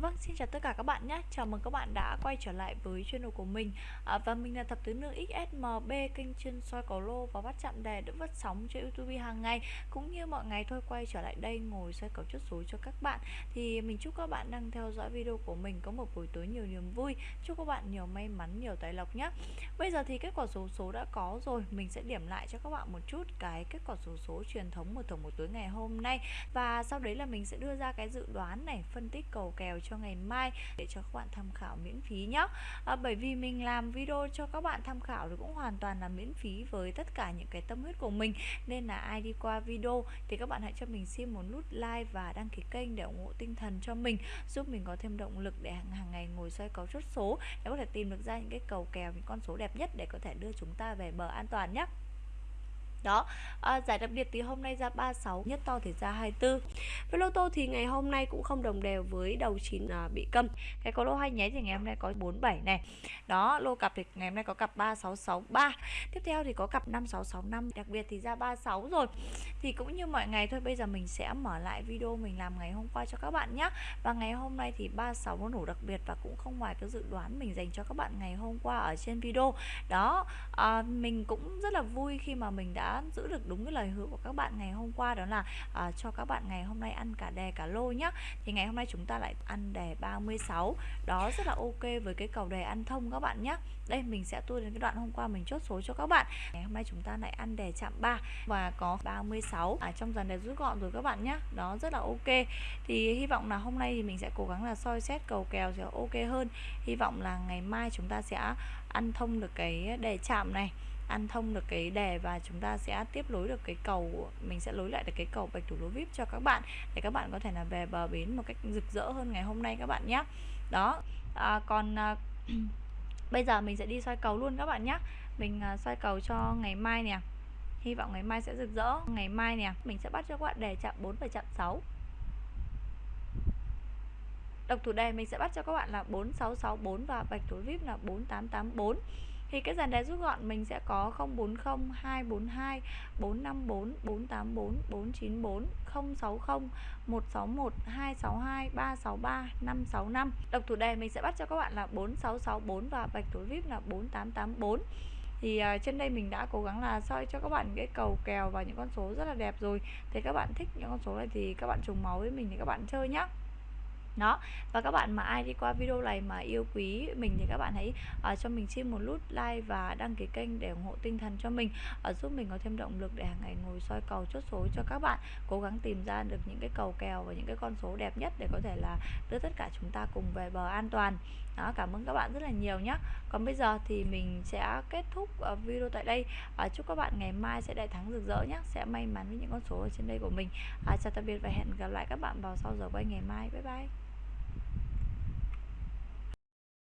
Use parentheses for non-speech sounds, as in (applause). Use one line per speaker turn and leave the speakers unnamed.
Vâng, xin chào tất cả các bạn nhé. Chào mừng các bạn đã quay trở lại với channel của mình. À, và mình là thập tứ nữ XSMB kênh chuyên soi cầu lô và bắt chạm đề đỡ vất sóng trên YouTube hàng ngày cũng như mọi ngày thôi quay trở lại đây ngồi soi cầu chốt số cho các bạn. Thì mình chúc các bạn đang theo dõi video của mình có một buổi tối nhiều niềm vui. Chúc các bạn nhiều may mắn, nhiều tài lộc nhé. Bây giờ thì kết quả số số đã có rồi, mình sẽ điểm lại cho các bạn một chút cái kết quả số số truyền thống một tuần một tối ngày hôm nay và sau đấy là mình sẽ đưa ra cái dự đoán này, phân tích cầu kèo cho ngày mai để cho các bạn tham khảo miễn phí nhé à, bởi vì mình làm video cho các bạn tham khảo thì cũng hoàn toàn là miễn phí với tất cả những cái tâm huyết của mình. Nên là ai đi qua video thì các bạn hãy cho mình xin một nút like và đăng ký kênh để ủng hộ tinh thần cho mình giúp mình có thêm động lực để hàng, hàng ngày ngồi xoay cầu chốt số để có thể tìm được ra những cái cầu kèo những con số đẹp nhất để có thể đưa chúng ta về bờ an toàn nhé đó. À, giải đặc biệt thì hôm nay ra 36 nhất to thì ra 24 với lô tô thì ngày hôm nay cũng không đồng đều với đầu chín à, bị câm. Cái có lô hai nháy thì ngày hôm nay có 47 này. Đó lô cặp thì ngày hôm nay có cặp 3663 tiếp theo thì có cặp 5665 đặc biệt thì ra 36 rồi. Thì cũng như mọi ngày thôi bây giờ mình sẽ mở lại video mình làm ngày hôm qua cho các bạn nhé và ngày hôm nay thì 36 nó nổ đặc biệt và cũng không ngoài cái dự đoán mình dành cho các bạn ngày hôm qua ở trên video. Đó à, mình cũng rất là vui khi mà mình đã giữ được đúng cái lời hứa của các bạn ngày hôm qua đó là à, cho các bạn ngày hôm nay ăn cả đề cả lô nhá. Thì ngày hôm nay chúng ta lại ăn đề 36 đó rất là ok với cái cầu đề ăn thông các bạn nhé đây mình sẽ tua đến cái đoạn hôm qua mình chốt số cho các bạn. Ngày hôm nay chúng ta lại ăn đề chạm 3 và có 36 ở à, trong dàn đề rút gọn rồi các bạn nhé đó rất là ok. Thì hy vọng là hôm nay thì mình sẽ cố gắng là soi xét cầu kèo sẽ ok hơn. Hy vọng là ngày mai chúng ta sẽ ăn thông được cái đề chạm này ăn thông được cái đề và chúng ta sẽ tiếp nối được cái cầu mình sẽ nối lại được cái cầu bạch thủ lô vip cho các bạn để các bạn có thể là về bờ bến một cách rực rỡ hơn ngày hôm nay các bạn nhé đó à, còn à, (clears throat) bây giờ mình sẽ đi soi cầu luôn các bạn nhé mình à, soi cầu cho ngày mai nè. Hy vọng ngày mai sẽ rực rỡ. Ngày mai nè mình sẽ bắt cho các bạn đề chạm 4 và chạm 6 độc thủ đề mình sẽ bắt cho các bạn là 4664 và bạch thủ vip là 4884 thì cái dàn đáy rút gọn mình sẽ có 040 242 454 484 494 060 161 262 363 565 độc thủ đề mình sẽ bắt cho các bạn là 4664 và bạch thủ vip là 4884 thì à, trên đây mình đã cố gắng là soi cho các bạn cái cầu kèo và những con số rất là đẹp rồi. Thì các bạn thích những con số này thì các bạn trùng máu với mình thì các bạn chơi nhá đó. Và các bạn mà ai đi qua video này mà yêu quý mình thì các bạn hãy uh, cho mình xin một nút like và đăng ký kênh để ủng hộ tinh thần cho mình uh, giúp mình có thêm động lực để hàng ngày ngồi soi cầu chốt số cho các bạn cố gắng tìm ra được những cái cầu kèo và những cái con số đẹp nhất để có thể là đưa tất cả chúng ta cùng về bờ an toàn. Đó cảm ơn các bạn rất là nhiều nhé còn bây giờ thì mình sẽ kết thúc uh, video tại đây. Uh, chúc các bạn ngày mai sẽ đại thắng rực rỡ nhé sẽ may mắn với những con số ở trên đây của mình. Uh, chào tạm biệt và hẹn gặp lại các bạn vào sau giờ quay ngày mai. Bye bye.